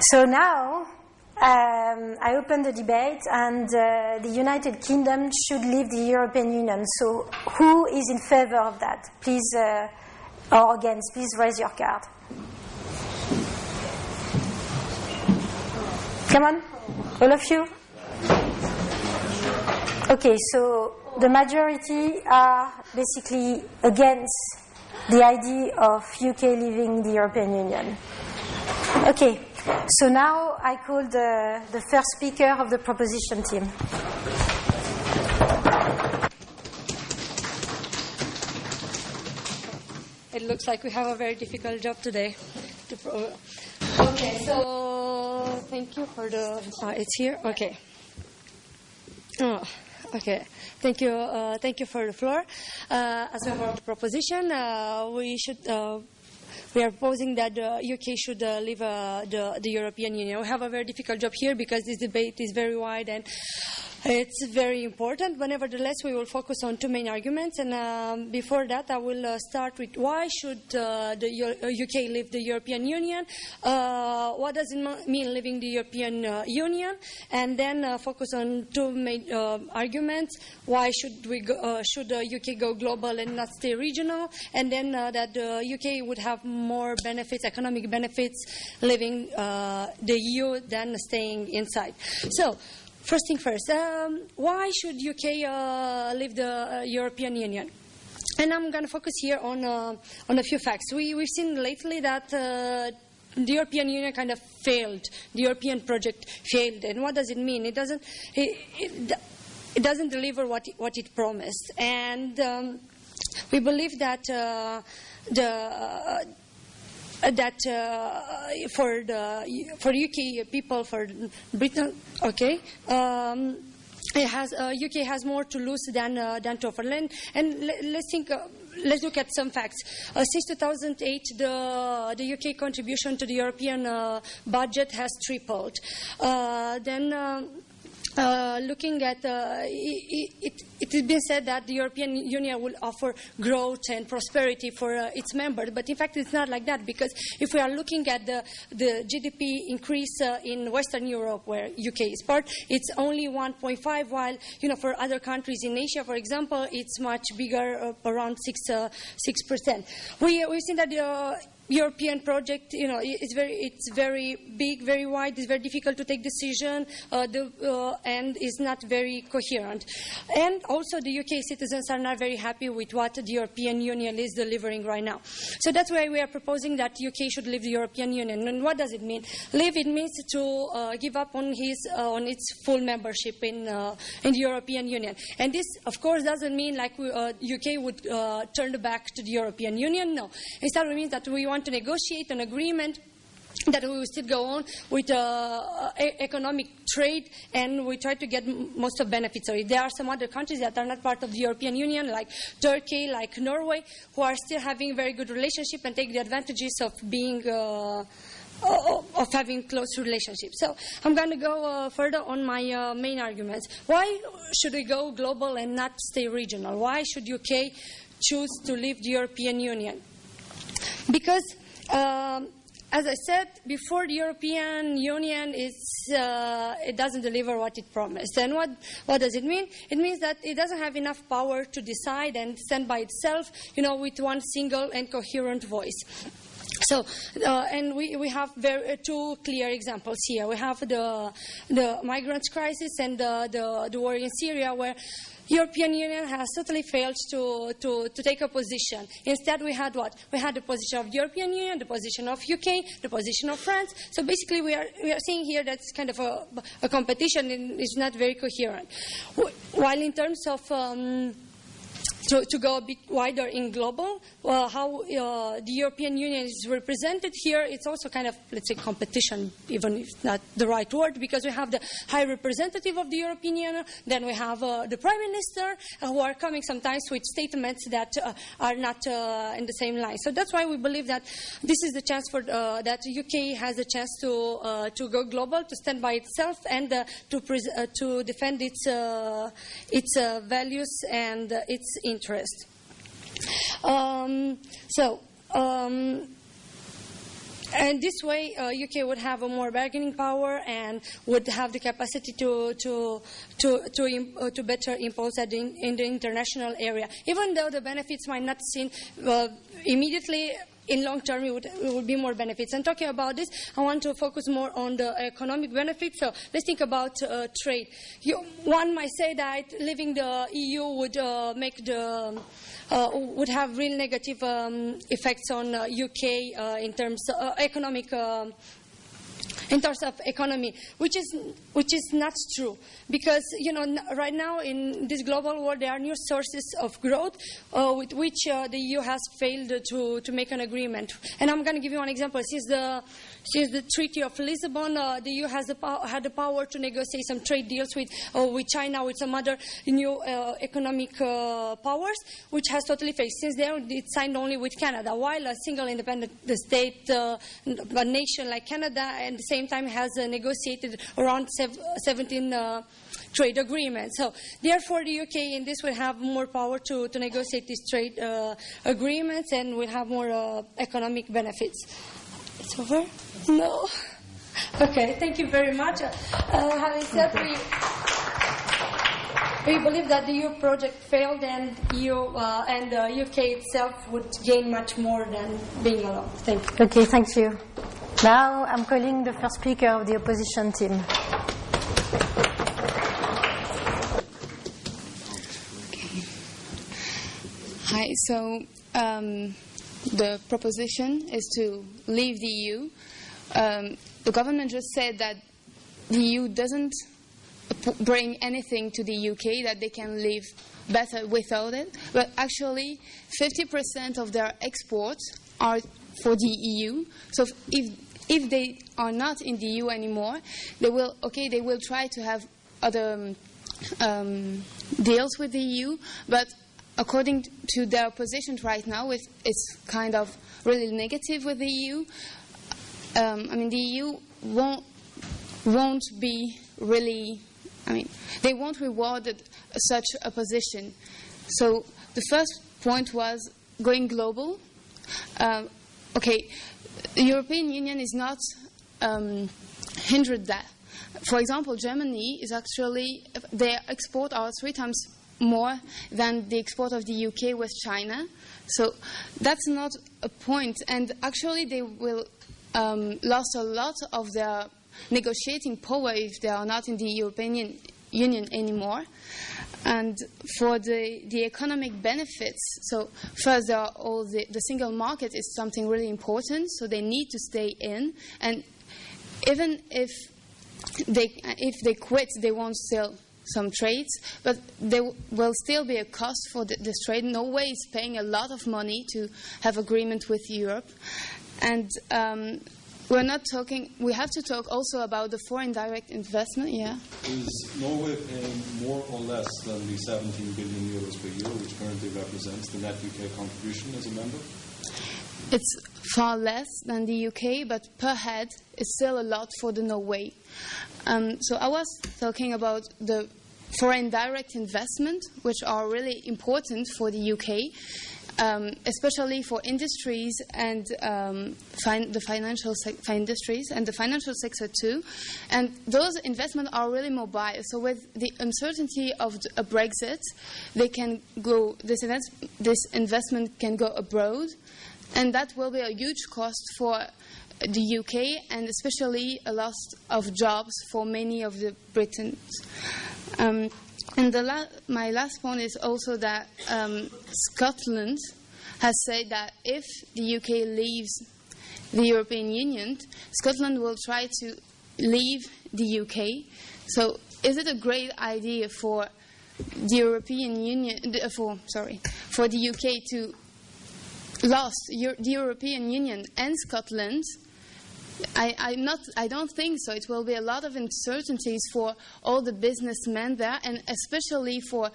So now um, I open the debate, and uh, the United Kingdom should leave the European Union. So who is in favor of that? Please, uh, or against, please raise your card. Come on, all of you. Okay, so the majority are basically against the idea of UK leaving the European Union. Okay, so now I call the, the first speaker of the proposition team. It looks like we have a very difficult job today. To pro- okay, so thank you for the. Uh, it's here. Okay. Oh, okay. Thank you. Uh, thank you for the floor. Uh, as a proposition, uh, we should. We are proposing that the UK should uh, leave uh, the, the European Union. We have a very difficult job here because this debate is very wide and it's very important, but nevertheless, we will focus on two main arguments. And um, before that, I will uh, start with why should uh, the UK leave the European Union? Uh, what does it mean leaving the European uh, Union? And then uh, focus on two main uh, arguments: why should we go, should the UK go global and not stay regional? And then that the UK would have more benefits, economic benefits, leaving the EU than staying inside. So. First thing first, um, why should UK uh, leave the uh, European Union? And I'm going to focus here on uh, on a few facts. We we've seen lately that uh, the European Union kind of failed. The European project failed. And what does it mean? It doesn't it, it, it doesn't deliver what it, what it promised. And um, we believe that the that uh, for the for UK people for Britain, okay. Um, it has uh, UK has more to lose than uh, than to offer. And, and let, us think. Uh, let's look at some facts. Uh, since 2008, the the UK contribution to the European budget has tripled. then. Uh, looking at uh, it, it, it, has been said that the European Union will offer growth and prosperity for uh, its members, but in fact it's not like that because if we are looking at the, the GDP increase uh, in Western Europe, where UK is part, it's only 1.5, while you know for other countries in Asia, for example, it's much bigger, uh, around six six percent. We we've seen that the European project, you know, it's very, it's very big, very wide. It's very difficult to take decision, uh, the, uh, and is not very coherent. And also, the UK citizens are not very happy with what the European Union is delivering right now. So that's why we are proposing that UK should leave the European Union. And what does it mean? Leave it means to uh, give up on his, uh, on its full membership in uh, in the European Union. And this, of course, doesn't mean like we, UK uh, would turn back to the European Union. No, instead it means that we want want to negotiate an agreement that we will still go on with uh, economic trade and we try to get most of benefits. So there are some other countries that are not part of the European Union, like Turkey, like Norway, who are still having very good relationship and take the advantages of being uh, of having close relationships. So I'm going to go uh, further on my uh, main arguments. Why should we go global and not stay regional? Why should UK choose to leave the European Union? Because, um, as I said before, the European Union is uh, it doesn't deliver what it promised. And what what does it mean? It means that it doesn't have enough power to decide and stand by itself, you know, with one single and coherent voice. So, uh, and we, we have very, uh, two clear examples here. We have the, the migrants crisis and the, the, the war in Syria, where European Union has totally failed to, to, to take a position. Instead, we had what? We had the position of European Union, the position of UK, the position of France. So basically, we are, we are seeing here that's kind of a, a competition and it's not very coherent. While in terms of um, to, to go a bit wider in global, how uh, the European Union is represented here, it's also kind of, let's say, competition, even if not the right word, because we have the high representative of the European Union, then we have uh, the Prime Minister, uh, who are coming sometimes with statements that uh, are not uh, in the same line. So that's why we believe that this is the chance for, that the UK has a chance to, to go global, to stand by itself, and to, to defend its, its values and its interest. Um, so, um, and this way, uh, UK would have a more bargaining power and would have the capacity to to to to, uh, to better impose that in, in, the international area. Even though the benefits might not seem uh, immediately in long term it would, it would, be more benefits. And talking about this, I want to focus more on the economic benefits. So let's think about uh, trade. You, one might say that leaving the EU would uh, make the uh, would have real negative um, effects on UK uh, uh, in terms of uh, economic um, in terms of economy, which is which is not true because you know right now in this global world there are new sources of growth uh, with which uh, the EU has failed to to make an agreement. And I'm going to give you one example. Since the since the Treaty of Lisbon, uh, the EU has the had the power to negotiate some trade deals with uh, with China, with some other new uh, economic uh, powers, which has totally failed. Since then, it signed only with Canada, while a single independent state, a nation like Canada, at the same time has negotiated around 17 trade agreements. So, therefore, the UK in this will have more power to, to negotiate these trade uh, agreements and will have more uh, economic benefits. It's over? No. Okay, thank you very much. Uh, having said we, we believe that the EU project failed and EU uh, and the UK itself would gain much more than being alone. Thank you. Okay, thank you. Now I'm calling the first speaker of the opposition team. Hi, so um, the proposition is to leave the EU. Um, the government just said that the EU doesn't bring anything to the UK, that they can live better without it. But actually, 50% of their exports are for the EU. So if if they are not in the EU anymore, they will okay they will try to have other um, deals with the EU, but according to their position right now, it's, it's kind of really negative with the EU. Um, I mean, the EU won't won't be really. I mean, they won't reward such a position. So the first point was going global. Um, okay, the European Union is not um, hindered that. For example, Germany is actually their export are three times more than the export of the UK with China. So that's not a point. And actually, they will um, lose a lot of their negotiating power if they are not in the European Union anymore. And for the, the economic benefits, so first, there are all the, the single market is something really important, so they need to stay in. And even if they, if they quit, they won't sell some trades, but there will still be a cost for this trade. Norway is paying a lot of money to have agreement with Europe, and um, we're not talking. We have to talk also about the foreign direct investment. Yeah. Is Norway paying more or less than the 17 billion euros per year, which currently represents the net UK contribution as a member? It's far less than the UK, but per head, it's still a lot for the Norway. Um, so I was talking about the foreign direct investment, which are really important for the UK, um, especially for industries and um, fin- the financial industries and the financial sector too. And those investments are really mobile. So with the uncertainty of a Brexit, they can go. This, this investment can go abroad, and that will be a huge cost for the UK and especially a loss of jobs for many of the Britons. Um, and la- my last point is also that um, Scotland has said that if the UK leaves the European Union, Scotland will try to leave the UK. So, is it a great idea for the European Union, for sorry, for the UK to lost the European Union and Scotland I, I, not, I don't think so. It will be a lot of uncertainties for all the businessmen there, and especially for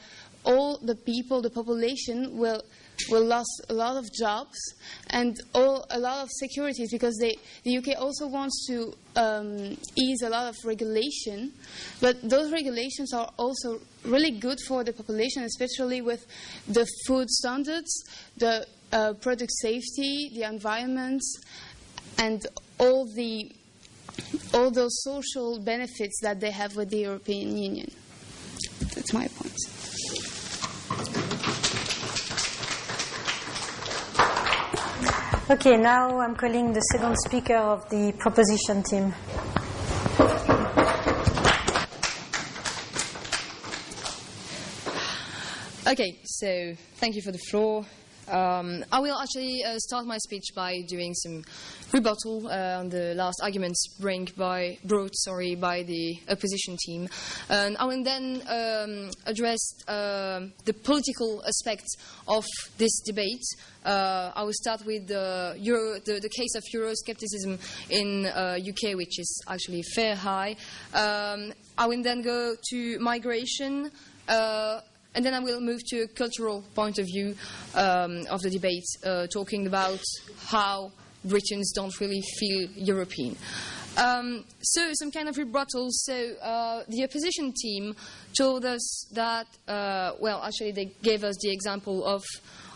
all the people, the population will will lose a lot of jobs and all, a lot of securities because they, the UK also wants to um, ease a lot of regulation, but those regulations are also really good for the population, especially with the food standards, the uh, product safety, the environment, and all the all those social benefits that they have with the European Union. That's my point. Okay, now I'm calling the second speaker of the proposition team. Okay, so thank you for the floor. Um, I will actually uh, start my speech by doing some rebuttal uh, on the last arguments by, brought sorry, by the opposition team. And I will then um, address uh, the political aspects of this debate. Uh, I will start with the, Euro, the, the case of Euroscepticism in UK, uh, which is actually fair high. Um, I will then go to migration. And then I will move to a cultural point of view um, of the debate, uh, talking about how Britons don't really feel European. Um, so, some kind of rebuttal. So, uh, the opposition team told us that, uh, well, actually, they gave us the example of,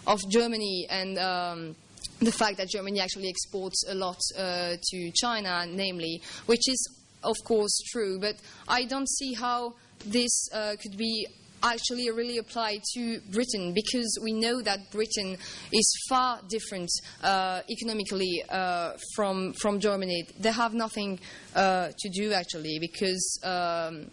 of Germany and um, the fact that Germany actually exports a lot uh, to China, namely, which is, of course, true. But I don't see how this uh, could be actually really apply to Britain because we know that Britain is far different uh, economically uh, from from Germany. They have nothing uh, to do actually because um,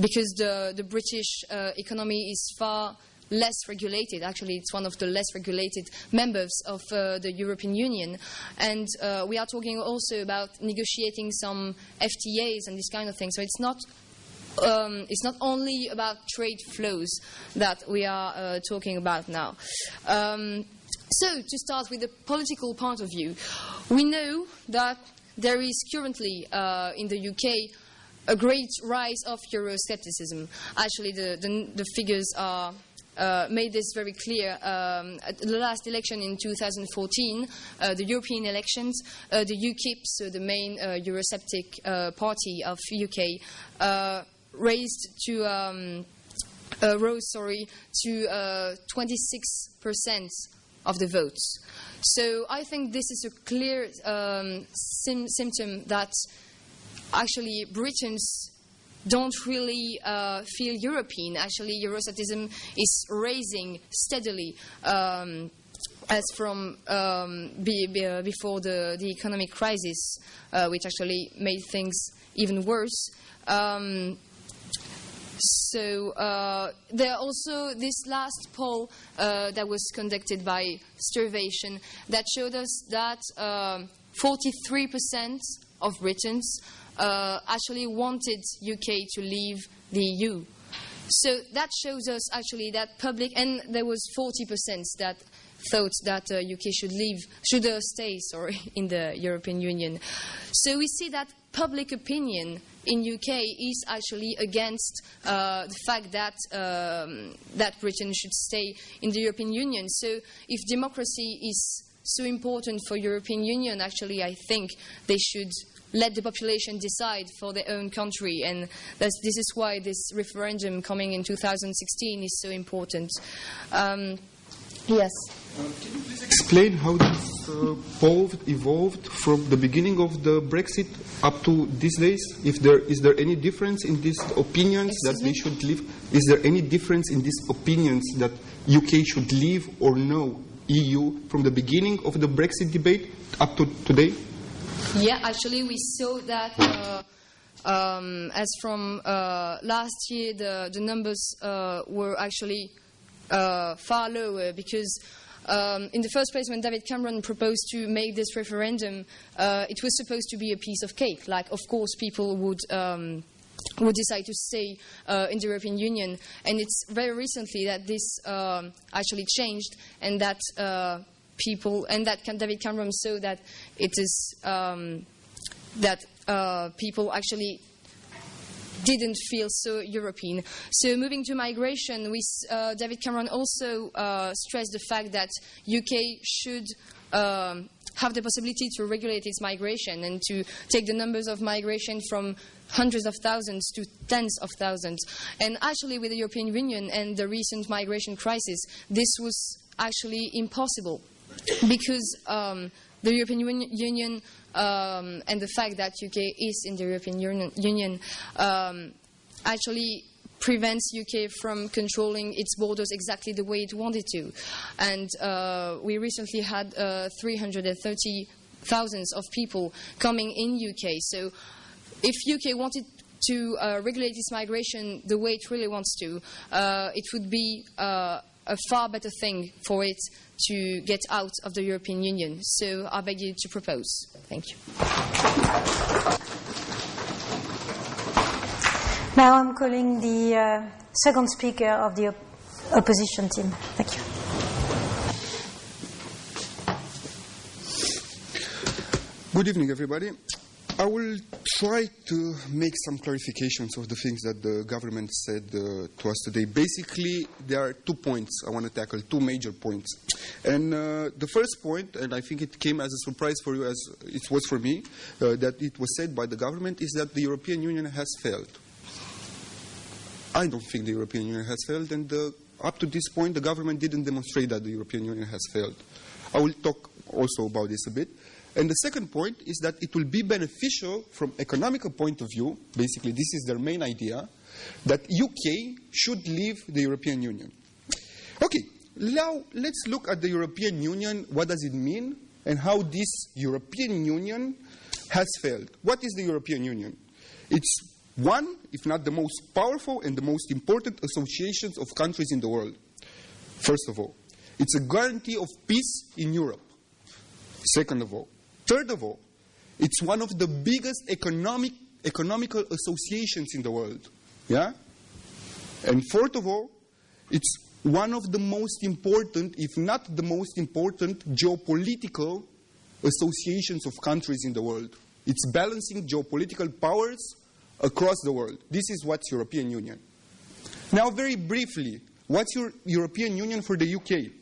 because the the British uh, economy is far less regulated. Actually, it's one of the less regulated members of uh, the European Union. And uh, we are talking also about negotiating some FTAs and this kind of thing. So it's not um, it's not only about trade flows that we are uh, talking about now. Um, so, to start with the political point of view, we know that there is currently uh, in the UK a great rise of Euroscepticism. Actually, the, the, the figures are. Uh, made this very clear um, at the last election in 2014, uh, the European elections, uh, the UKIP, so the main uh, Eurosceptic uh, party of UK, uh, raised to um, uh, rose sorry to uh, 26% of the votes. So I think this is a clear um, symptom that actually Britons don't really uh, feel European. Actually, Euroscepticism is rising steadily. Um, as from um, be, be, uh, before the, the economic crisis, uh, which actually made things even worse. Um, so uh, there also this last poll uh, that was conducted by Survation that showed us that 43% um, of Britons uh, actually wanted UK to leave the EU. So that shows us actually that public, and there was 40% that thought that uh, UK should leave, should uh, stay, sorry, in the European Union. So we see that public opinion in UK is actually against uh, the fact that um, that Britain should stay in the European Union. So if democracy is so important for European Union, actually, I think they should let the population decide for their own country. And this is why this referendum coming in 2016 is so important. Um, yes. Can you please explain how this uh, poll evolved from the beginning of the Brexit up to these days? If there is there any difference in these opinions Excuse that we should leave? Is there any difference in these opinions that UK should leave or no EU from the beginning of the Brexit debate up to today? Yeah, actually, we saw that. Uh, um, as from uh, last year, the, the numbers uh, were actually uh, far lower because um, in the first place, when David Cameron proposed to make this referendum, uh, it was supposed to be a piece of cake. Like, of course, people would. Um, would decide to stay uh, in the European Union, and it's very recently that this um, actually changed, and that uh, people and that David Cameron saw that it is um, that uh, people actually didn't feel so European. So moving to migration, we, uh, David Cameron also uh, stressed the fact that UK should um, have the possibility to regulate its migration and to take the numbers of migration from hundreds of thousands to tens of thousands. And actually, with the European Union and the recent migration crisis, this was actually impossible because um, the European Union um, and the fact that UK is in the European Union um, actually prevents UK from controlling its borders exactly the way it wanted to. And uh, we recently had uh, 330 thousands of people coming in UK. So if UK wanted to uh, regulate its migration the way it really wants to, uh, it would be uh, a far better thing for it to get out of the European Union. So I beg you to propose. Thank you. Now I'm calling the uh, second speaker of the op opposition team. Thank you. Good evening, everybody. I will try to make some clarifications of the things that the government said uh, to us today. Basically, there are two points I want to tackle, two major points. And uh, the first point, and I think it came as a surprise for you as it was for me, uh, that it was said by the government, is that the European Union has failed. I don't think the European Union has failed, and uh, up to this point, the government didn't demonstrate that the European Union has failed. I will talk also about this a bit. And the second point is that it will be beneficial from economical point of view, basically this is their main idea, that UK should leave the European Union. Okay, now let's look at the European Union, what does it mean, and how this European Union has failed. What is the European Union? It's one, if not the most powerful and the most important associations of countries in the world. First of all, it's a guarantee of peace in Europe. Second of all, Third of all, it's one of the biggest economic, economical associations in the world. Yeah? And fourth of all, it's one of the most important, if not the most important, geopolitical associations of countries in the world. It's balancing geopolitical powers across the world. This is what's European Union. Now, very briefly, what's your European Union for the UK?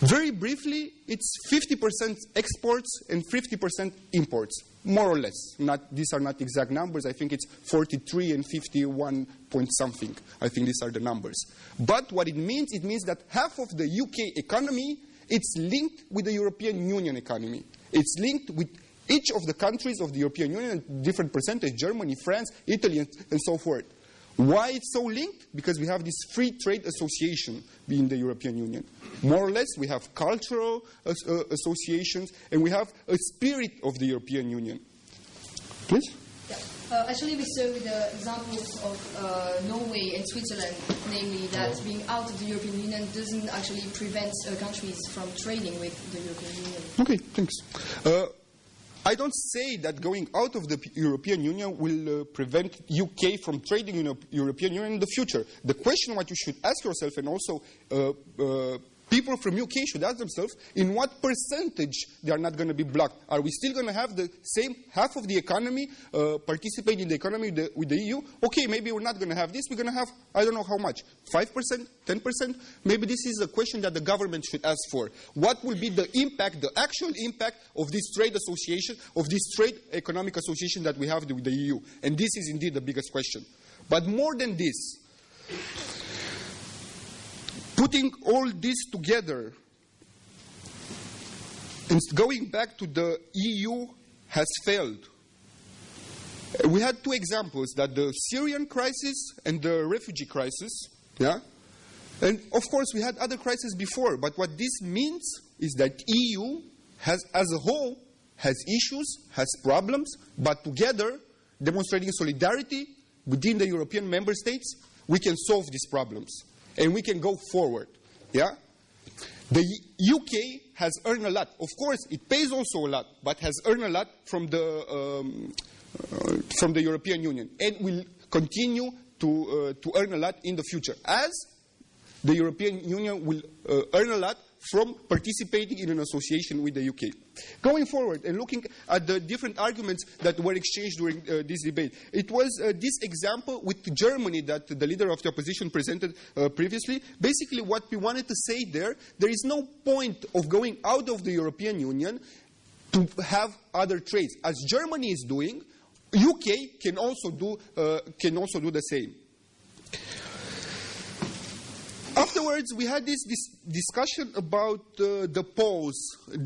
Very briefly, it's 50% exports and 50% imports, more or less. Not, these are not exact numbers. I think it's 43 and 51 point something. I think these are the numbers. But what it means, it means that half of the UK economy, it's linked with the European Union economy. It's linked with each of the countries of the European Union, different percentage, Germany, France, Italy, and, and so forth. Why it's so linked? Because we have this free trade association in the European Union. More or less, we have cultural uh, associations and we have a spirit of the European Union. Please? Yeah. Uh, actually, we saw the examples of uh, Norway and Switzerland, namely that being out of the European Union doesn't actually prevent uh, countries from trading with the European Union. Okay, thanks. I don't say that going out of the European Union will uh, prevent UK from trading in the European Union in the future. The question what you should ask yourself and also uh, uh, people from UK should ask themselves in what percentage they are not going to be blocked. Are we still going to have the same half of the economy uh, participate in the economy with the, with the, EU? Okay, maybe we're not going to have this. We're going to have, I don't know how much, 5%, 10%? Maybe this is a question that the government should ask for. What will be the impact, the actual impact of this trade association, of this trade economic association that we have with the EU? And this is indeed the biggest question. But more than this, Putting all this together and going back to the EU has failed. We had two examples that the Syrian crisis and the refugee crisis, yeah? And of course we had other crises before, but what this means is that EU has as a whole has issues, has problems, but together demonstrating solidarity within the European member states, we can solve these problems and we can go forward. Yeah? The UK has earned a lot. Of course, it pays also a lot, but has earned a lot from the, um, uh, from the European Union and will continue to, uh, to earn a lot in the future as the European Union will uh, earn a lot from participating in an association with the UK. Going forward and looking at the different arguments that were exchanged during uh, this debate, it was uh, this example with Germany that the leader of the opposition presented uh, previously. Basically, what we wanted to say there, there is no point of going out of the European Union to have other trades. As Germany is doing, UK can also do, uh, can also do the same. After afterwards, we had this, discussion about uh, the polls,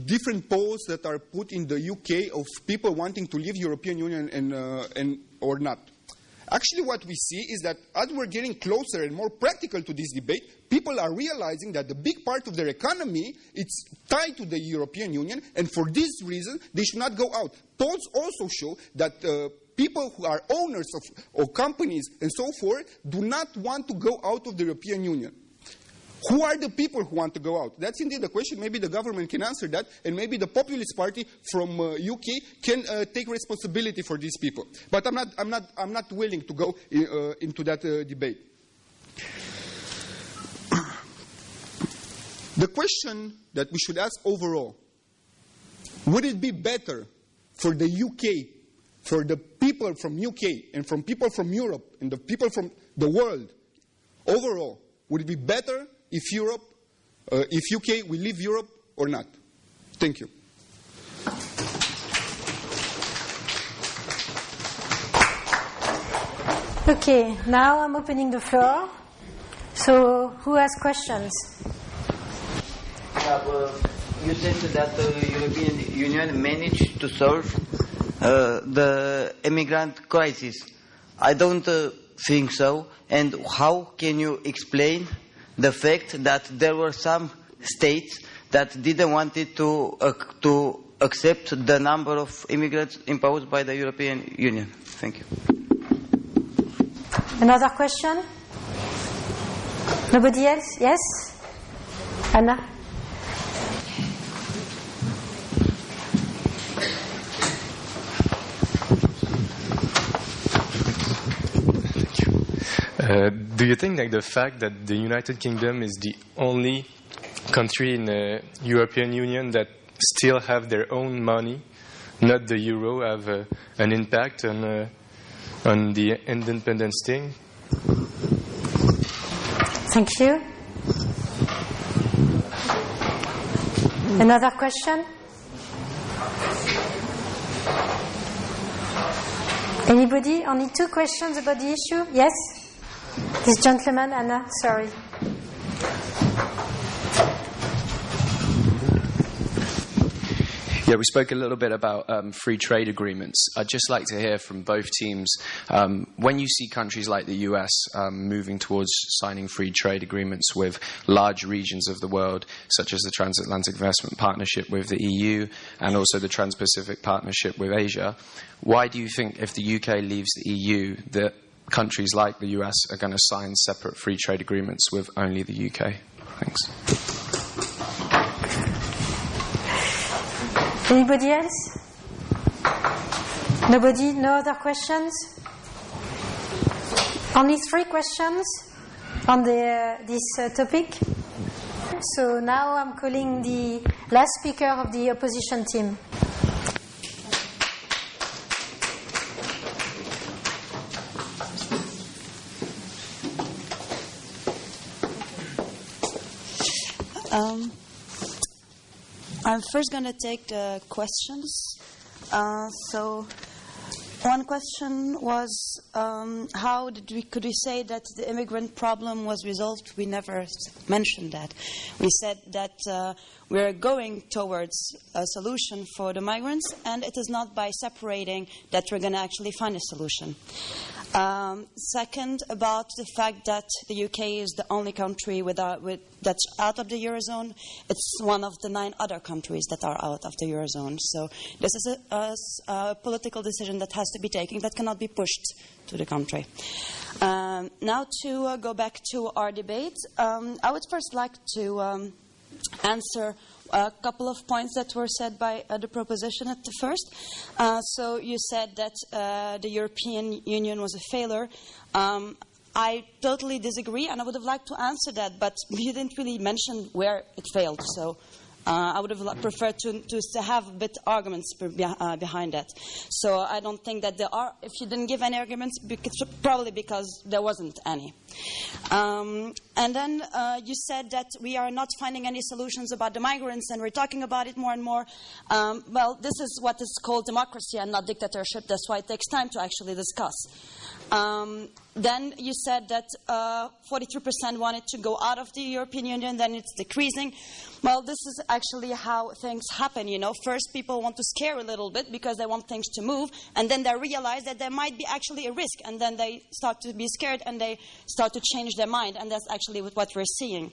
different polls that are put in the UK of people wanting to leave European Union and, uh, and or not. Actually, what we see is that as we're getting closer and more practical to this debate, people are realizing that the big part of their economy is tied to the European Union, and for this reason, they should not go out. Polls also show that uh, people who are owners of, of companies and so forth do not want to go out of the European Union. Who are the people who want to go out? That's indeed the question. Maybe the government can answer that, and maybe the Populist Party from uh, UK can uh, take responsibility for these people. But I'm not, I'm not, I'm not willing to go uh, into that uh, debate. the question that we should ask overall would it be better for the UK, for the people from UK and from people from Europe and the people from the world overall, would it be better if Europe, uh, if UK will leave Europe or not. Thank you. Okay, now I'm opening the floor. So, who has questions? Uh, you said that the European Union managed to solve uh, the immigrant crisis. I don't uh, think so. And how can you explain the fact that there were some states that didn't want to, uh, to accept the number of immigrants imposed by the European Union. Thank you. Another question? Nobody else? Yes? Anna? Uh, do you think that the fact that the United Kingdom is the only country in the European Union that still have their own money, not the euro, have uh, an impact on uh, on the independence thing? Thank you. Another question? Anybody? Only two questions about the issue? Yes? This gentleman, Anna, sorry. Yeah, we spoke a little bit about um, free trade agreements. I'd just like to hear from both teams um, when you see countries like the US um, moving towards signing free trade agreements with large regions of the world, such as the Transatlantic Investment Partnership with the EU and also the Trans Pacific Partnership with Asia. Why do you think, if the UK leaves the EU, that countries like the US are going to sign separate free trade agreements with only the UK? Thanks. Anybody else? Nobody? No other questions? Only three questions on the, uh, this uh, topic. So now I'm calling the last speaker of the opposition team. Um, I'm first going to take the questions. Uh, so, one question was um, how did we, could we say that the immigrant problem was resolved? We never mentioned that. We said that uh, we're going towards a solution for the migrants, and it is not by separating that we're going to actually find a solution. Um, second, about the fact that the UK is the only country without, with, that's out of the Eurozone. It's one of the nine other countries that are out of the Eurozone. So this is a, a, a political decision that has to be taken that cannot be pushed to the country. Um, now to uh, go back to our debate, um, I would first like to um, answer a couple of points that were said by uh, the proposition at the first. Uh, so you said that uh, the European Union was a failure. Um, I totally disagree, and I would have liked to answer that, but you didn't really mention where it failed. So uh, I would have preferred to, to, have a bit arguments uh, behind that. So I don't think that there are, if you didn't give any arguments, probably because there wasn't any. Um, and then uh, you said that we are not finding any solutions about the migrants, and we're talking about it more and more. Um, well, this is what is called democracy and not dictatorship. That's why it takes time to actually discuss. Um, then you said that uh, 43% wanted to go out of the European Union, then it's decreasing. Well, this is actually how things happen, you know. First, people want to scare a little bit because they want things to move, and then they realize that there might be actually a risk, and then they start to be scared and they start to change their mind, and that's actually what we're seeing.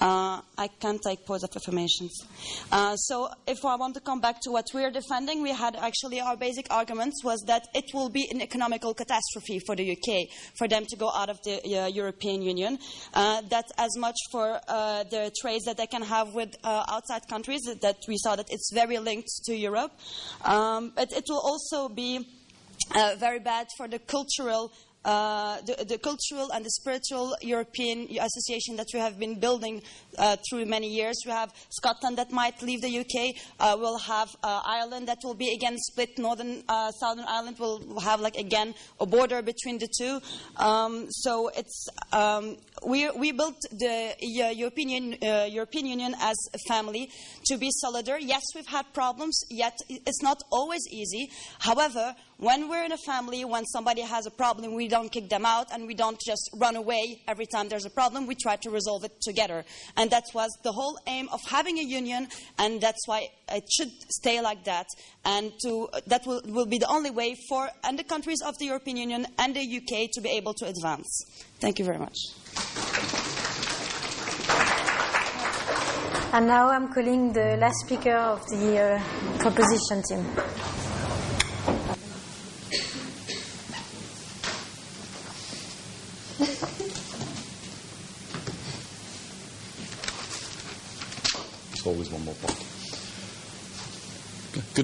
Uh, I can't take pause of affirmations. Uh, so, if I want to come back to what we're defending, we had actually our basic arguments was that it will be an economical catastrophe for the UK for them to go out of the uh, European Union. Uh, that as much for uh, the trades that they can have with uh, outside countries, that we saw that it's very linked to Europe. Um, but it will also be uh, very bad for the cultural uh, the, the, cultural and the spiritual European association that we have been building uh, through many years. We have Scotland that might leave the UK. Uh, we'll have uh, Ireland that will be again split. Northern, uh, Southern Ireland will have like again a border between the two. Um, so it's um, we, we built the European, European Union as a family to be solidar. Yes, we've had problems, yet it's not always easy. However, when we're in a family, when somebody has a problem, we don't kick them out and we don't just run away every time there's a problem. We try to resolve it together. And that was the whole aim of having a union, and that's why it should stay like that. And to, that will, will be the only way for and the countries of the European Union and the UK to be able to advance. Thank you very much. And now I'm calling the last speaker of the uh, proposition team.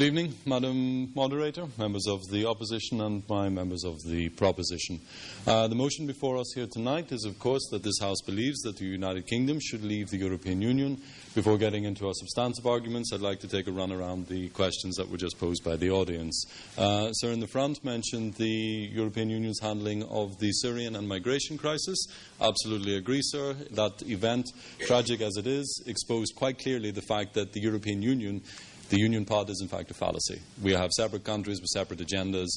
Good evening, Madam Moderator, members of the opposition, and my members of the proposition. Uh, the motion before us here tonight is, of course, that this House believes that the United Kingdom should leave the European Union. Before getting into our substantive arguments, I'd like to take a run around the questions that were just posed by the audience. Uh, Sir in the front mentioned the European Union's handling of the Syrian and migration crisis. Absolutely agree, sir. That event, tragic as it is, exposed quite clearly the fact that the European Union the union pod is, in fact, a fallacy. We have separate countries with separate agendas.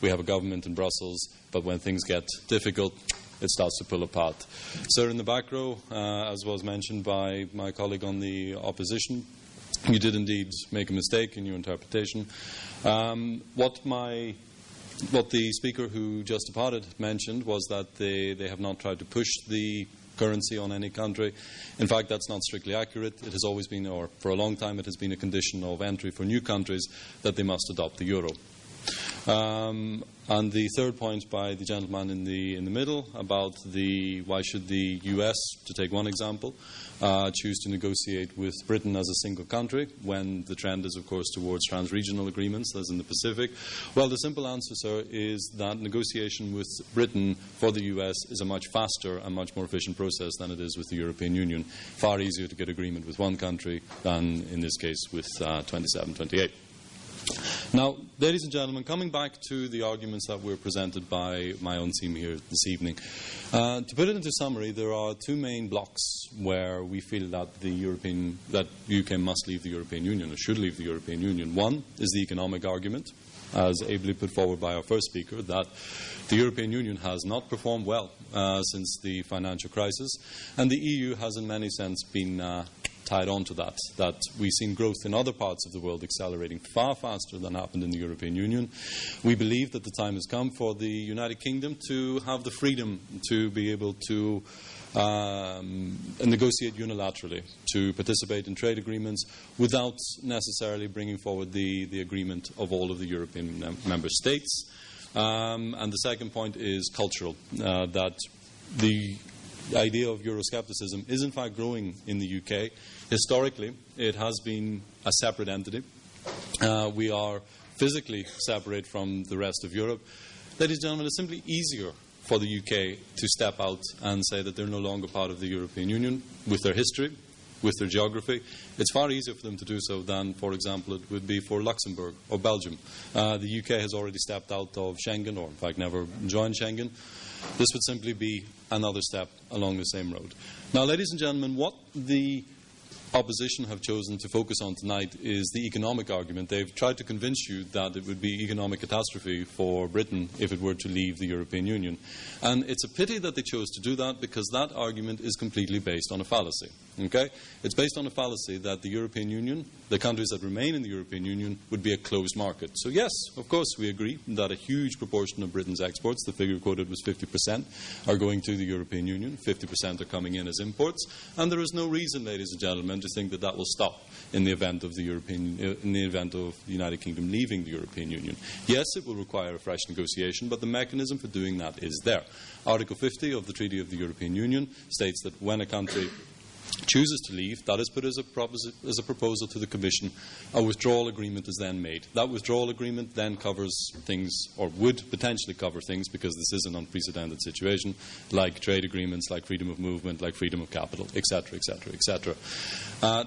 We have a government in Brussels, but when things get difficult, it starts to pull apart. Sir, in the back row, uh, as was mentioned by my colleague on the opposition, you did indeed make a mistake in your interpretation. Um, what my what the speaker who just departed mentioned was that they, they have not tried to push the currency on any country. In fact, that's not strictly accurate. It has always been, or for a long time, it has been a condition of entry for new countries that they must adopt the euro. Um, and the third point by the gentleman in the in the middle about the why should the U.S. to take one example uh, choose to negotiate with Britain as a single country when the trend is, of course, towards trans-regional agreements, as in the Pacific? Well, the simple answer, sir, is that negotiation with Britain for the US is a much faster and much more efficient process than it is with the European Union. Far easier to get agreement with one country than, in this case, with uh, 27, 28. Now, ladies and gentlemen, coming back to the arguments that were presented by my own team here this evening, uh, to put it into summary, there are two main blocks where we feel that the European that UK must leave the European Union or should leave the European Union. One is the economic argument, as ably put forward by our first speaker, that the European Union has not performed well uh, since the financial crisis, and the EU has, in many sense, been uh, tied on to that, that we've seen growth in other parts of the world accelerating far faster than happened in the European Union. We believe that the time has come for the United Kingdom to have the freedom to be able to um, negotiate unilaterally, to participate in trade agreements without necessarily bringing forward the, the agreement of all of the European mem- member states. Um, and the second point is cultural, uh, that the idea of Euroscepticism is in fact growing in the UK. Historically, it has been a separate entity. Uh, we are physically separate from the rest of Europe. Ladies and gentlemen, it's simply easier for the UK to step out and say that they're no longer part of the European Union with their history, with their geography. It's far easier for them to do so than, for example, it would be for Luxembourg or Belgium. Uh, the UK has already stepped out of Schengen, or in fact never joined Schengen. This would simply be another step along the same road. Now, ladies and gentlemen, what the opposition have chosen to focus on tonight is the economic argument. They've tried to convince you that it would be economic catastrophe for Britain if it were to leave the European Union. And it's a pity that they chose to do that because that argument is completely based on a fallacy. Okay? It's based on a fallacy that the European Union, the countries that remain in the European Union, would be a closed market. So, yes, of course, we agree that a huge proportion of Britain's exports, the figure quoted was 50%, are going to the European Union. 50% are coming in as imports. And there is no reason, ladies and gentlemen, to think that that will stop in the event of the European, uh, in the event of the United Kingdom leaving the European Union. Yes, it will require a fresh negotiation, but the mechanism for doing that is there. Article 50 of the Treaty of the European Union states that when a country chooses to leave, that is put as a, as a, proposal to the Commission. A withdrawal agreement is then made. That withdrawal agreement then covers things, or would potentially cover things, because this is an unprecedented situation, like trade agreements, like freedom of movement, like freedom of capital, etc., etc., etc.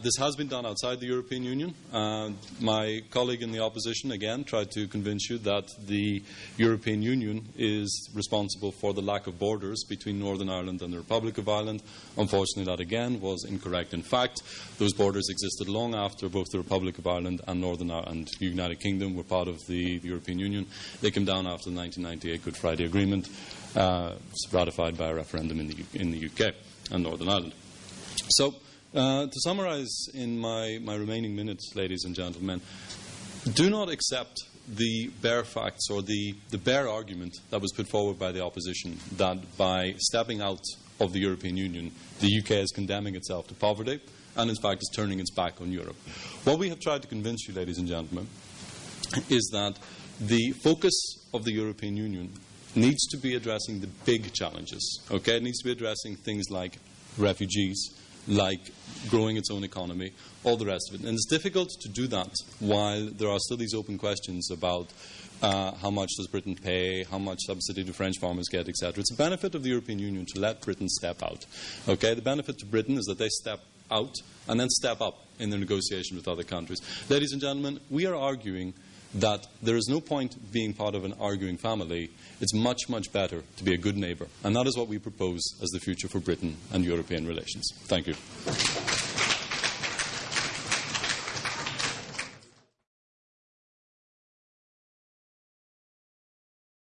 This has been done outside the European Union. Uh, my colleague in the opposition, again, tried to convince you that the European Union is responsible for the lack of borders between Northern Ireland and the Republic of Ireland. Unfortunately, that again was incorrect. In fact, those borders existed long after both the Republic of Ireland and Northern Ireland and the United Kingdom were part of the, the, European Union. They came down after the 1998 Good Friday Agreement, uh, ratified by a referendum in the, in the UK and Northern Ireland. So, uh, to summarise in my, my remaining minutes, ladies and gentlemen, do not accept the bare facts or the, the bare argument that was put forward by the opposition that by stepping out of the European Union, the UK is condemning itself to poverty and, in fact, is turning its back on Europe. What we have tried to convince you, ladies and gentlemen, is that the focus of the European Union needs to be addressing the big challenges. Okay? It needs to be addressing things like refugees, like growing its own economy, all the rest of it. And it's difficult to do that while there are still these open questions about uh, how much does Britain pay? How much subsidy do French farmers get, etc. It's a benefit of the European Union to let Britain step out. Okay, the benefit to Britain is that they step out and then step up in their negotiation with other countries. Ladies and gentlemen, we are arguing that there is no point being part of an arguing family. It's much, much better to be a good neighbour. And that is what we propose as the future for Britain and European relations. Thank you.